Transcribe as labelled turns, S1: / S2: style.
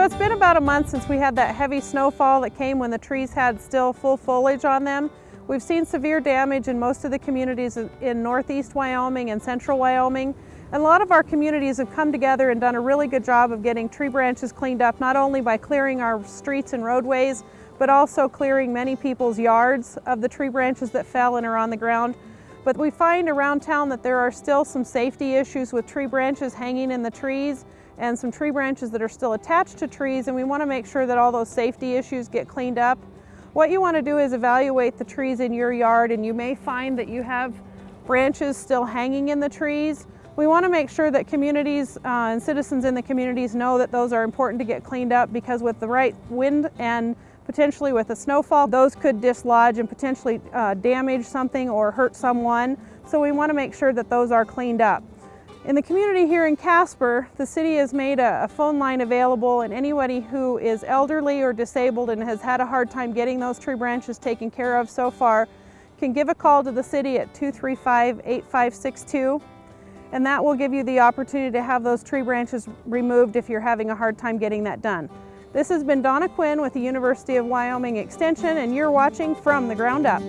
S1: it's been about a month since we had that heavy snowfall that came when the trees had still full foliage on them. We've seen severe damage in most of the communities in northeast Wyoming and central Wyoming. And a lot of our communities have come together and done a really good job of getting tree branches cleaned up, not only by clearing our streets and roadways, but also clearing many people's yards of the tree branches that fell and are on the ground. But we find around town that there are still some safety issues with tree branches hanging in the trees and some tree branches that are still attached to trees and we want to make sure that all those safety issues get cleaned up. What you want to do is evaluate the trees in your yard and you may find that you have branches still hanging in the trees. We want to make sure that communities uh, and citizens in the communities know that those are important to get cleaned up because with the right wind and potentially with a snowfall, those could dislodge and potentially uh, damage something or hurt someone. So we want to make sure that those are cleaned up. In the community here in Casper, the city has made a, a, phone line available and anybody who is elderly or disabled and has had a hard time getting those tree branches taken care of so far can give a call to the city at 235-8562 and that will give you the opportunity to have those tree branches removed if you're having a hard time getting that done. This has been Donna Quinn with the University of Wyoming Extension and you're watching From the Ground Up.